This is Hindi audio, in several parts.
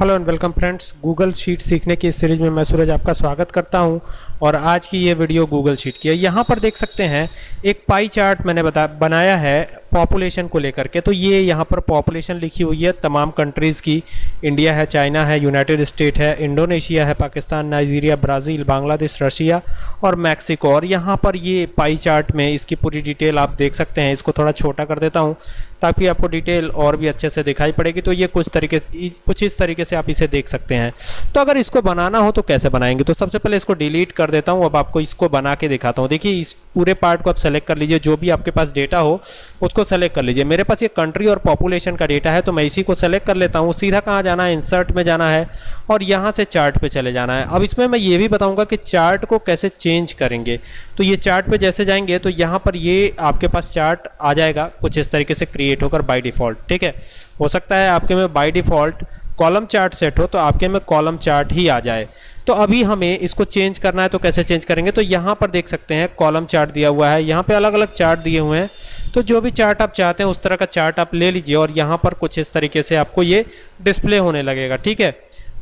Hello and welcome friends, Google sheet सीखने की इस सीरीज़ में मैं सूरज आपका स्वागत करता हूँ और आज की ये वीडियो गूगल शीट की है। यहाँ पर देख सकते हैं, एक पाई चार्ट मैंने बता बनाया है पॉपुलेशन को लेकर के। तो ये यहाँ पर पॉपुलेशन लिखी हुई है तमाम कंट्रीज़ की। इंडिया है चाइना है यूनाइटेड स्टेट है इंडोनेशिया है Pakistan Nigeria Brazil Bangladesh Russia और मैक्सिको और यहाँ पर ये पाई चार्ट में इसकी पूरी डिटेल आप देख सकते हैं। इसको थोड़ा छोटा कर देता हूँ ताकि आपको डिटेल और भी अच्छे से दिखाई पड़ेगी। तो ये कुछ तरीके से कुछ इस तरीके से आप इसे देख सकते हैं। तो अगर इसको बनाना हो तो कैसे बनाएँगे? तो सबसे पहले इसको डिलीट कर देता हूँ। अब आपको इसको बना के दिखाता हूँ। देखिए, इस पूरे पार्ट को आप सेलेक्ट कर लीजिए, जो भी आपके पास डेटा हो, उसको सेलेक्ट कर लीजिए। मेरे पास ये कंट्री और पॉपुलेशन का डेटा है तो मैं इसी को सेलेक्ट कर लेता हूँ। सीधा कहाँ जाना है? इंसर्ट में जाना है और यहाँ से चार्ट पे चले जाना है। अब इसमें मैं ये भी बताऊँगा कि चार्ट को कैसे चेंज करेंगे। तो ये चार्ट पे जैसे जाएँगे तो यहाँ पर ये आपके पास चार्ट आ जाएगा। कुछ इस तरीके से क्रिएट होकर बाई डिफ़ॉल्ट ठीक है? हो सकता है आपके में by default column chart set हो तो आपके में कॉलम चार्ट ही आ जाए। तो अभी हमें इसको चेंज करना है तो कैसे चेंज करेंगे? तो यहाँ पर देख सकते हैं, कॉलम चार्ट दिया हुआ है। यहाँ पे अलग अलग चार्ट दिए हुए हैं। तो जो भी चार्ट आप चाहते हैं, उस तरह का चार्ट आप ले लीजिए और यहाँ पर कुछ इस तरीके से आपको ये डिस्प्ले होने लगेगा, ठीक है?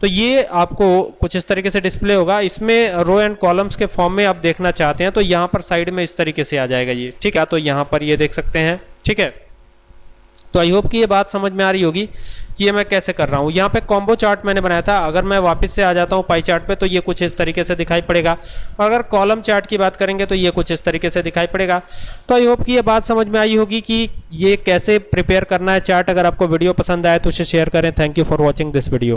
तो ये आपको कुछ इस तरीके से डिस्प्ले होगा। इसमें रो एंड कॉलम्स के फॉर्म में आप देखना चाहते हैं तो यहाँ पर साइड में इस तरीके से आ जाएगा ये, ठीक है? तो यहाँ पर ये देख सकते हैं, ठीक है? तो आई होप कि ये बात समझ में आ रही होगी कि ये मैं कैसे कर रहा हूँ। यहाँ पे कॉम्बो चार्ट मैंने बनाया था। अगर मैं वापस से आ जाता हूँ पाई चार्ट पे तो ये कुछ इस तरीके से दिखाई पड़ेगा। और अगर कॉलम चार्ट की बात करेंगे तो ये कुछ इस तरीके से दिखाई पड़ेगा। तो आई होप कि ये बात समझ में आई होगी कि ये कैसे प्रिपेयर करना है चार्ट अगर आपको वीडियो पसंद आए तो उसे शेयर करें। Thank you for watching this video